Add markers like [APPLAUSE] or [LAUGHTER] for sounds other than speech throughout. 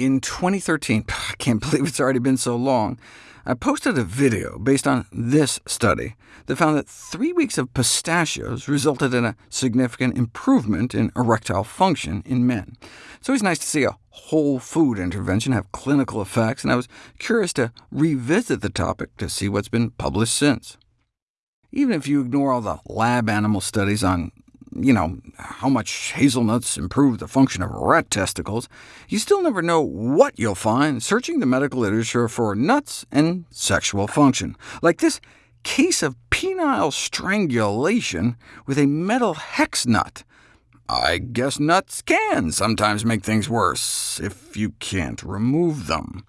In 2013, [SIGHS] I can't [LAUGHS] believe it's already been so long, I posted a video based on this study that found that three weeks of pistachios resulted in a significant improvement in erectile function in men. So it's always nice to see a whole food intervention have clinical effects, and I was curious to revisit the topic to see what's been published since. Even if you ignore all the lab animal studies on you know, how much hazelnuts improve the function of rat testicles, you still never know what you'll find searching the medical literature for nuts and sexual function, like this case of penile strangulation with a metal hex nut. I guess nuts can sometimes make things worse, if you can't remove them.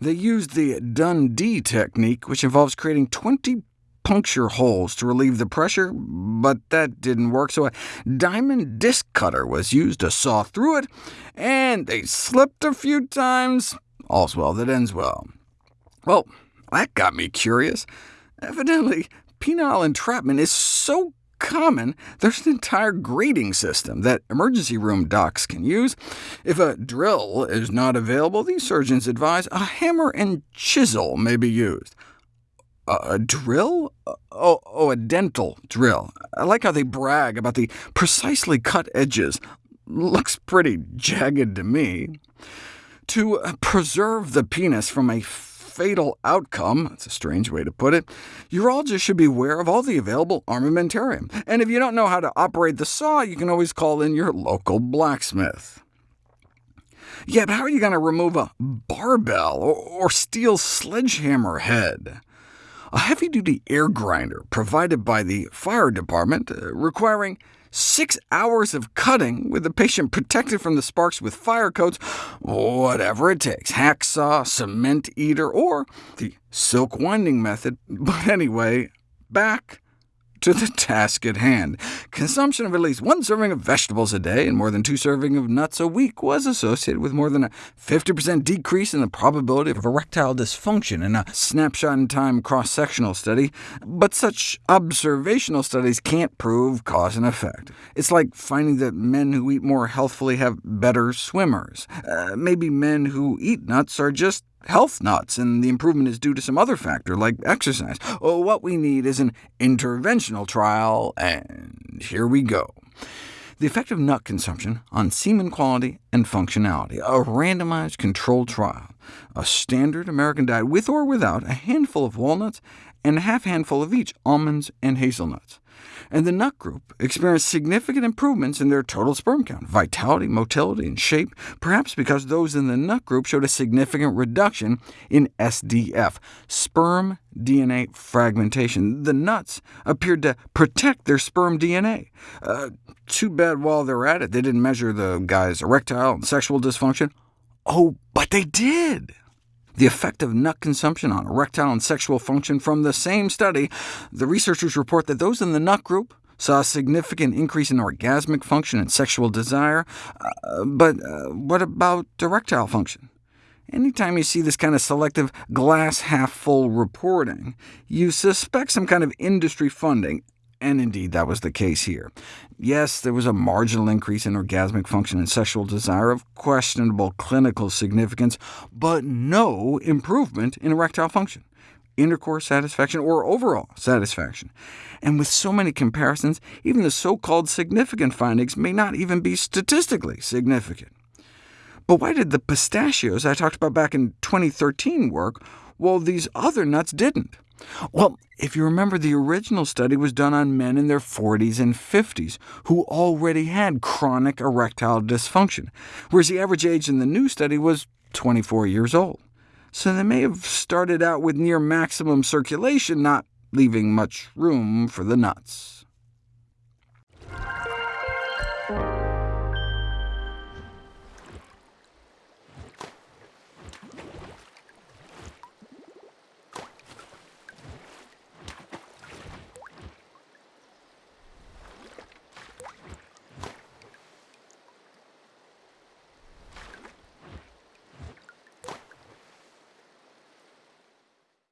They used the Dundee technique, which involves creating 20 puncture holes to relieve the pressure, but that didn't work, so a diamond disc cutter was used to saw through it, and they slipped a few times. All's well that ends well. Well, that got me curious. Evidently, penile entrapment is so common, there's an entire grading system that emergency room docs can use. If a drill is not available, these surgeons advise a hammer and chisel may be used a drill? Oh, oh, a dental drill. I like how they brag about the precisely cut edges. Looks pretty jagged to me. To uh, preserve the penis from a fatal outcome, that's a strange way to put it, urologists should be aware of all the available armamentarium. And if you don't know how to operate the saw, you can always call in your local blacksmith. Yeah, but how are you going to remove a barbell or steel sledgehammer head? A heavy-duty air grinder provided by the fire department, uh, requiring six hours of cutting with the patient protected from the sparks with fire coats, whatever it takes, hacksaw, cement eater, or the silk winding method. [LAUGHS] But anyway, back to the [LAUGHS] task at hand. Consumption of at least one serving of vegetables a day and more than two servings of nuts a week was associated with more than a 50% decrease in the probability of erectile dysfunction in a snapshot-in-time cross-sectional study, but such observational studies can't prove cause and effect. It's like finding that men who eat more healthfully have better swimmers. Uh, maybe men who eat nuts are just health nuts, and the improvement is due to some other factor, like exercise. Oh, what we need is an interventional trial, and here we go. The effect of nut consumption on semen quality and functionality, a randomized controlled trial, a standard American diet with or without a handful of walnuts and a half handful of each almonds and hazelnuts and the nut group experienced significant improvements in their total sperm count, vitality, motility, and shape, perhaps because those in the nut group showed a significant reduction in SDF, sperm DNA fragmentation. The nuts appeared to protect their sperm DNA. Uh, too bad while they're at it, they didn't measure the guy's erectile and sexual dysfunction. Oh, but they did! The effect of nut consumption on erectile and sexual function from the same study, the researchers report that those in the nut group saw a significant increase in orgasmic function and sexual desire. Uh, but uh, what about erectile function? Anytime you see this kind of selective glass-half-full reporting, you suspect some kind of industry funding, and indeed that was the case here. Yes, there was a marginal increase in orgasmic function and sexual desire of questionable clinical significance, but no improvement in erectile function, intercourse satisfaction, or overall satisfaction. And with so many comparisons, even the so-called significant findings may not even be statistically significant. But why did the pistachios I talked about back in 2013 work, while these other nuts didn't? Well, if you remember, the original study was done on men in their 40s and 50s, who already had chronic erectile dysfunction, whereas the average age in the new study was 24 years old. So they may have started out with near maximum circulation, not leaving much room for the nuts.